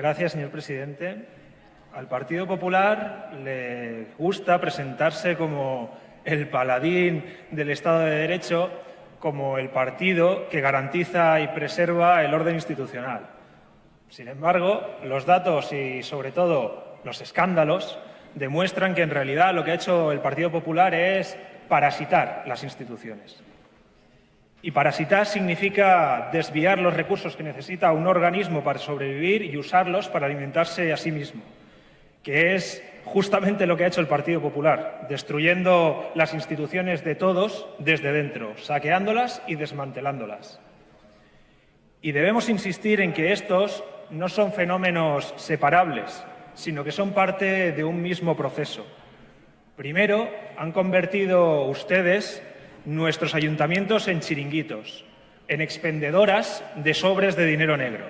Gracias, señor presidente. Al Partido Popular le gusta presentarse como el paladín del Estado de Derecho, como el partido que garantiza y preserva el orden institucional. Sin embargo, los datos y, sobre todo, los escándalos demuestran que, en realidad, lo que ha hecho el Partido Popular es parasitar las instituciones. Y parasitar significa desviar los recursos que necesita un organismo para sobrevivir y usarlos para alimentarse a sí mismo, que es justamente lo que ha hecho el Partido Popular, destruyendo las instituciones de todos desde dentro, saqueándolas y desmantelándolas. Y debemos insistir en que estos no son fenómenos separables, sino que son parte de un mismo proceso. Primero, han convertido ustedes nuestros ayuntamientos en chiringuitos, en expendedoras de sobres de dinero negro.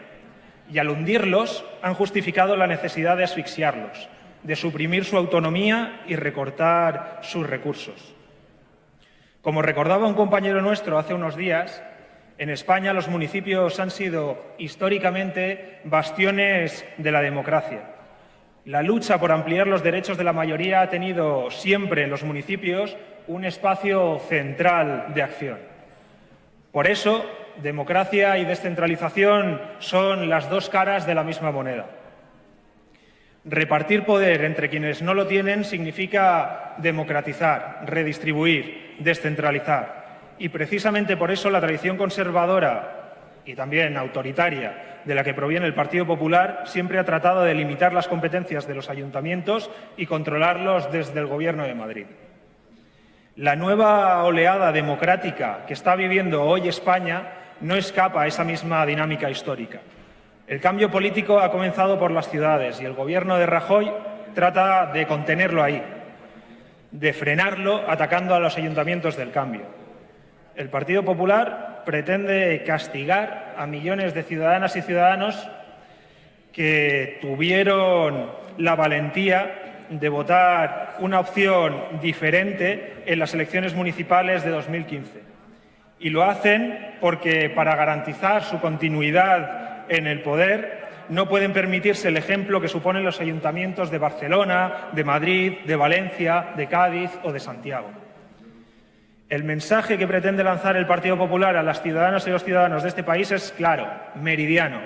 Y al hundirlos han justificado la necesidad de asfixiarlos, de suprimir su autonomía y recortar sus recursos. Como recordaba un compañero nuestro hace unos días, en España los municipios han sido históricamente bastiones de la democracia. La lucha por ampliar los derechos de la mayoría ha tenido siempre en los municipios un espacio central de acción. Por eso, democracia y descentralización son las dos caras de la misma moneda. Repartir poder entre quienes no lo tienen significa democratizar, redistribuir, descentralizar. Y precisamente por eso la tradición conservadora y también autoritaria de la que proviene el Partido Popular siempre ha tratado de limitar las competencias de los ayuntamientos y controlarlos desde el Gobierno de Madrid. La nueva oleada democrática que está viviendo hoy España no escapa a esa misma dinámica histórica. El cambio político ha comenzado por las ciudades y el Gobierno de Rajoy trata de contenerlo ahí, de frenarlo atacando a los ayuntamientos del cambio. El Partido Popular pretende castigar a millones de ciudadanas y ciudadanos que tuvieron la valentía de votar una opción diferente en las elecciones municipales de 2015. Y lo hacen porque, para garantizar su continuidad en el poder, no pueden permitirse el ejemplo que suponen los ayuntamientos de Barcelona, de Madrid, de Valencia, de Cádiz o de Santiago. El mensaje que pretende lanzar el Partido Popular a las ciudadanas y los ciudadanos de este país es claro, meridiano.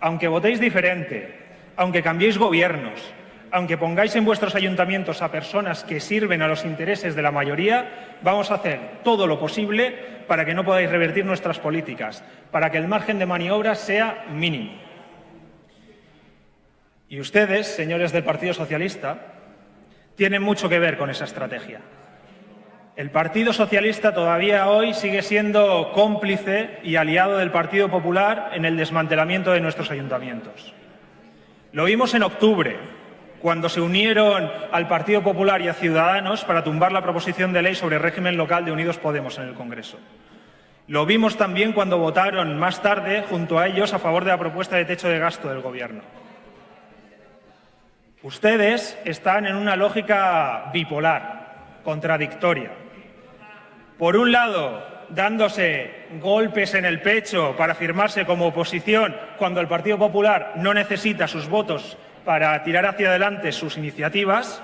Aunque votéis diferente, aunque cambiéis gobiernos, aunque pongáis en vuestros ayuntamientos a personas que sirven a los intereses de la mayoría, vamos a hacer todo lo posible para que no podáis revertir nuestras políticas, para que el margen de maniobra sea mínimo. Y ustedes, señores del Partido Socialista, tienen mucho que ver con esa estrategia. El Partido Socialista todavía hoy sigue siendo cómplice y aliado del Partido Popular en el desmantelamiento de nuestros ayuntamientos. Lo vimos en octubre, cuando se unieron al Partido Popular y a Ciudadanos para tumbar la proposición de ley sobre régimen local de Unidos Podemos en el Congreso. Lo vimos también cuando votaron más tarde, junto a ellos, a favor de la propuesta de techo de gasto del Gobierno. Ustedes están en una lógica bipolar, contradictoria. Por un lado, dándose golpes en el pecho para firmarse como oposición cuando el Partido Popular no necesita sus votos para tirar hacia adelante sus iniciativas,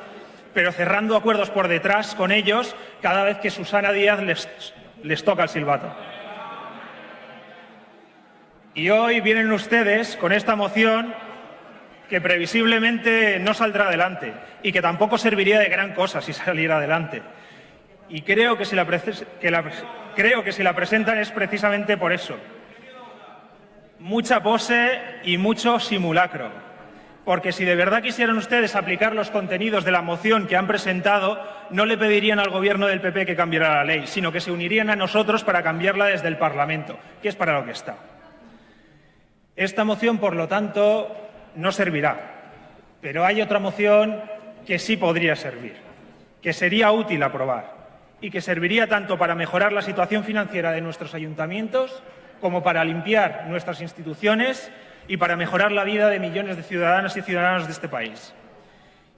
pero cerrando acuerdos por detrás con ellos cada vez que Susana Díaz les, toca el silbato. Y hoy vienen ustedes con esta moción que previsiblemente no saldrá adelante y que tampoco serviría de gran cosa si saliera adelante. Y creo que si la, creo que si la presentan es precisamente por eso. Mucha pose y mucho simulacro porque si de verdad quisieran ustedes aplicar los contenidos de la moción que han presentado, no le pedirían al Gobierno del PP que cambiara la ley, sino que se unirían a nosotros para cambiarla desde el Parlamento, que es para lo que está. Esta moción, por lo tanto, no servirá, pero hay otra moción que sí podría servir, que sería útil aprobar y que serviría tanto para mejorar la situación financiera de nuestros ayuntamientos como para limpiar nuestras instituciones y para mejorar la vida de millones de ciudadanas y ciudadanos de este país.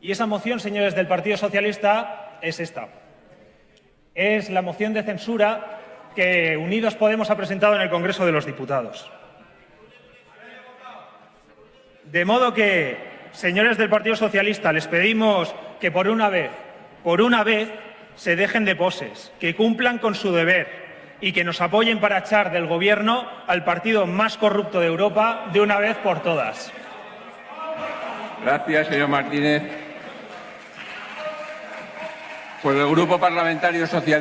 Y esa moción, señores del Partido Socialista, es esta. Es la moción de censura que Unidos Podemos ha presentado en el Congreso de los Diputados. De modo que, señores del Partido Socialista, les pedimos que por una vez, por una vez, se dejen de poses, que cumplan con su deber y que nos apoyen para echar del Gobierno al partido más corrupto de Europa de una vez por todas. Gracias, señor Martínez. Por el Grupo Parlamentario Socialista.